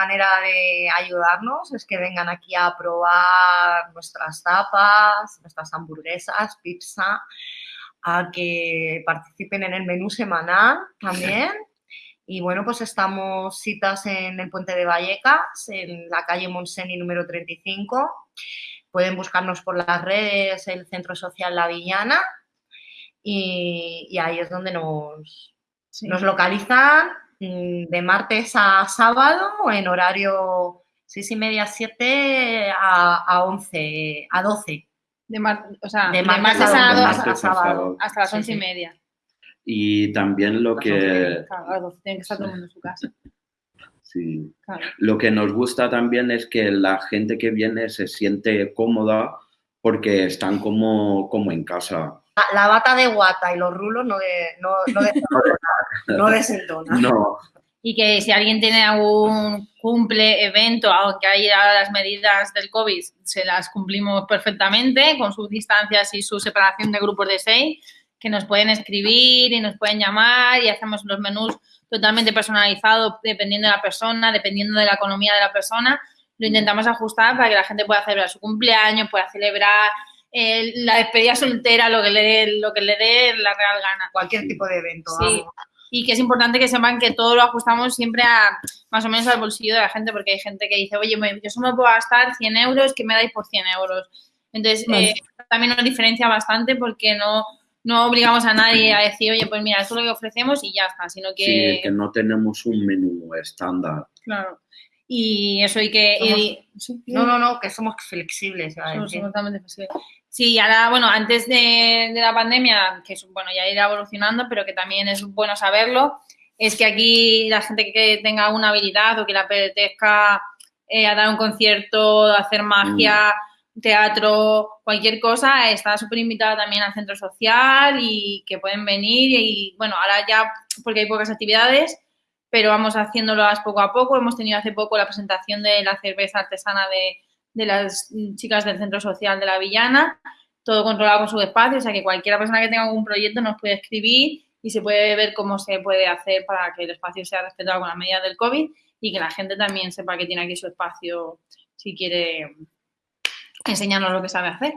manera de ayudarnos es que vengan aquí a probar nuestras tapas, nuestras hamburguesas, pizza, a que participen en el menú semanal también. Y bueno, pues estamos citas en el Puente de Vallecas, en la calle Monseni número 35. Pueden buscarnos por las redes, el Centro Social La Villana, y, ahí es donde nos, nos localizan de martes a sábado en horario 6 y media, 7 a, a 11, a 12. De, o sea, de, martes, a, sábado, hasta las 11 y media. Y también lo que... Claro, tiene que estar todo el mundo en su casa. Sí. Lo que nos gusta también es que la gente que viene se siente cómoda porque están como, como en casa. La, bata de guata y los rulos no, de, no, no. Y que si alguien tiene algún cumple, evento, aunque haya las medidas del COVID, se las cumplimos perfectamente con sus distancias y su separación de grupos de seis, que nos pueden escribir y nos pueden llamar y hacemos los menús totalmente personalizados dependiendo de la persona, dependiendo de la economía de la persona. Lo intentamos ajustar para que la gente pueda celebrar su cumpleaños, pueda celebrar eh, la despedida soltera, lo que, le dé, lo que le dé la real gana. Cualquier tipo de evento. Sí. Y que es importante que sepan que todo lo ajustamos siempre a más o menos al bolsillo de la gente, porque hay gente que dice, oye, yo solo puedo gastar 100 euros, ¿qué me dais por 100 euros? Entonces, eh, también nos diferencia bastante porque no, no obligamos a nadie a decir, oye, pues mira, esto es lo que ofrecemos y ya está, sino que... Sí, que no tenemos un menú estándar. Claro. Y eso hay que... no, no, no, que somos flexibles. Somos totalmente flexibles. Sí, ahora, bueno, antes de, la pandemia, que bueno, ya irá evolucionando, pero que también es bueno saberlo, es que aquí la gente que tenga alguna habilidad o que le apetezca eh, a dar un concierto, hacer magia, mm. teatro, cualquier cosa, está súper invitada también al centro social y que pueden venir y, bueno, ahora ya, porque hay pocas actividades, pero vamos haciéndolas poco a poco. Hemos tenido hace poco la presentación de la cerveza artesana de, las chicas del Centro Social de la Villana, todo controlado con su espacio, o sea que cualquier persona que tenga algún proyecto nos puede escribir y se puede ver cómo se puede hacer para que el espacio sea respetado con las medidas del COVID y que la gente también sepa que tiene aquí su espacio si quiere enseñarnos lo que sabe hacer.